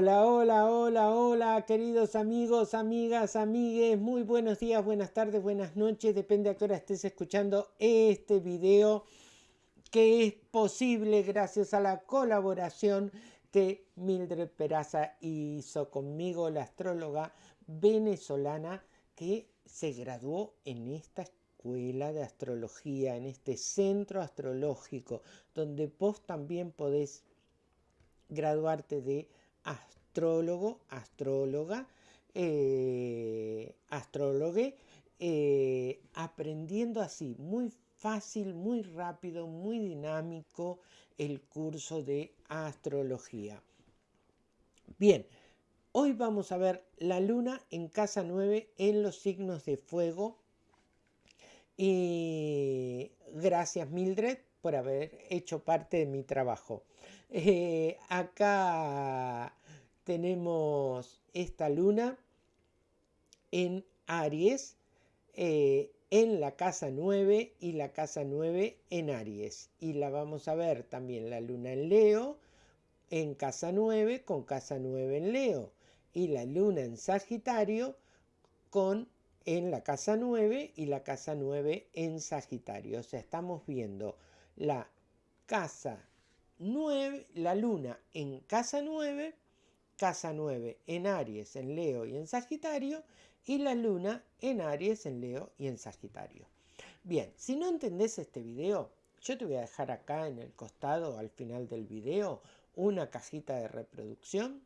Hola, hola, hola, hola, queridos amigos, amigas, amigues, muy buenos días, buenas tardes, buenas noches, depende a qué hora estés escuchando este video que es posible gracias a la colaboración que Mildred Peraza hizo conmigo, la astróloga venezolana que se graduó en esta escuela de astrología, en este centro astrológico, donde vos también podés graduarte de astrólogo, astróloga, eh, astrólogue, eh, aprendiendo así, muy fácil, muy rápido, muy dinámico el curso de astrología. Bien, hoy vamos a ver la luna en casa 9 en los signos de fuego. Y gracias Mildred por haber hecho parte de mi trabajo. Eh, acá tenemos esta luna en Aries, eh, en la casa 9 y la casa 9 en Aries. Y la vamos a ver también la luna en Leo, en casa 9 con casa 9 en Leo. Y la luna en Sagitario con en la casa 9 y la casa 9 en Sagitario. O sea, estamos viendo la casa 9, la luna en casa 9, casa 9 en Aries, en Leo y en Sagitario, y la luna en Aries, en Leo y en Sagitario. Bien, si no entendés este video, yo te voy a dejar acá en el costado, al final del video, una cajita de reproducción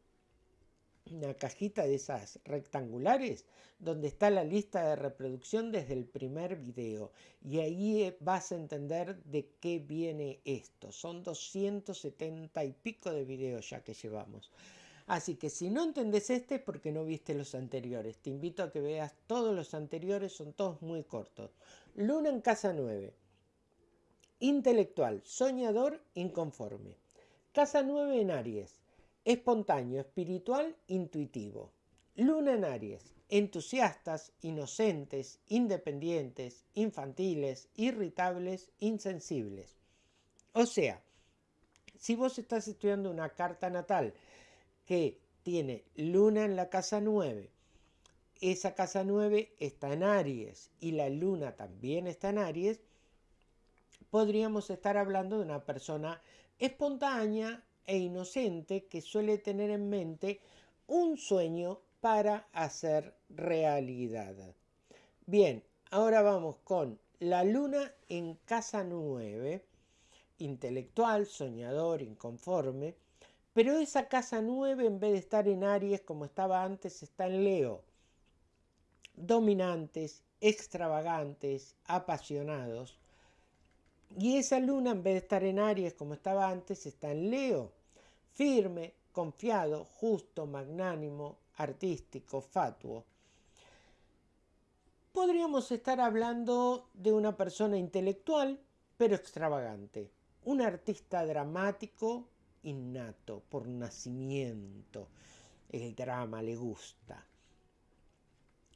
una cajita de esas rectangulares donde está la lista de reproducción desde el primer video y ahí eh, vas a entender de qué viene esto. Son 270 y pico de videos ya que llevamos. Así que si no entendés este es porque no viste los anteriores. Te invito a que veas todos los anteriores, son todos muy cortos. Luna en casa 9. Intelectual, soñador, inconforme. Casa 9 en Aries espontáneo, espiritual, intuitivo. Luna en Aries, entusiastas, inocentes, independientes, infantiles, irritables, insensibles. O sea, si vos estás estudiando una carta natal que tiene luna en la casa 9, esa casa 9 está en Aries y la luna también está en Aries, podríamos estar hablando de una persona espontánea, e inocente que suele tener en mente un sueño para hacer realidad. Bien, ahora vamos con la luna en casa 9, intelectual, soñador, inconforme, pero esa casa 9 en vez de estar en Aries como estaba antes está en Leo. Dominantes, extravagantes, apasionados, y esa luna, en vez de estar en Aries como estaba antes, está en Leo. Firme, confiado, justo, magnánimo, artístico, fatuo. Podríamos estar hablando de una persona intelectual, pero extravagante. Un artista dramático innato, por nacimiento. El drama le gusta.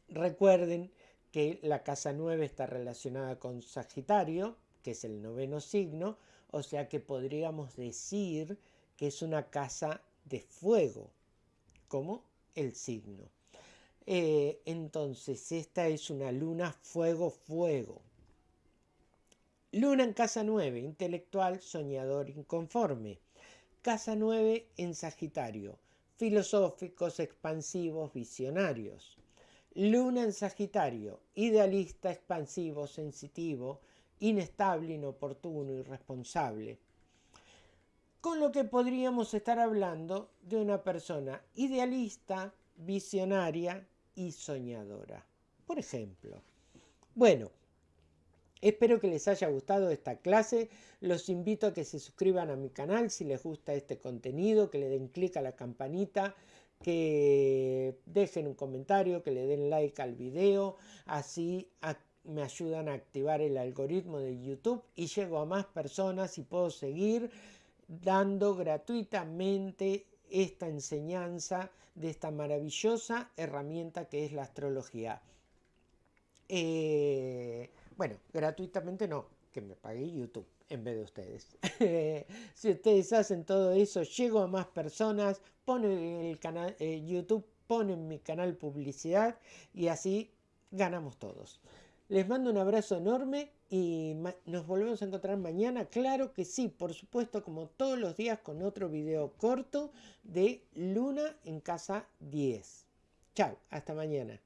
Recuerden que la casa 9 está relacionada con Sagitario, que es el noveno signo, o sea que podríamos decir que es una casa de fuego, como el signo. Eh, entonces, esta es una luna fuego-fuego. Luna en casa 9, intelectual, soñador, inconforme. Casa 9 en Sagitario, filosóficos, expansivos, visionarios. Luna en Sagitario, idealista, expansivo, sensitivo, inestable, inoportuno, irresponsable. Con lo que podríamos estar hablando de una persona idealista, visionaria y soñadora. Por ejemplo. Bueno, espero que les haya gustado esta clase. Los invito a que se suscriban a mi canal si les gusta este contenido, que le den clic a la campanita, que dejen un comentario, que le den like al video. Así me ayudan a activar el algoritmo de YouTube y llego a más personas y puedo seguir dando gratuitamente esta enseñanza de esta maravillosa herramienta que es la astrología. Eh, bueno, gratuitamente no, que me pague YouTube. en vez de ustedes. si ustedes hacen todo eso, llego a más personas, ponen el canal, eh, YouTube, ponen mi canal publicidad y así ganamos todos. Les mando un abrazo enorme y nos volvemos a encontrar mañana. Claro que sí, por supuesto, como todos los días con otro video corto de Luna en casa 10. Chao, hasta mañana.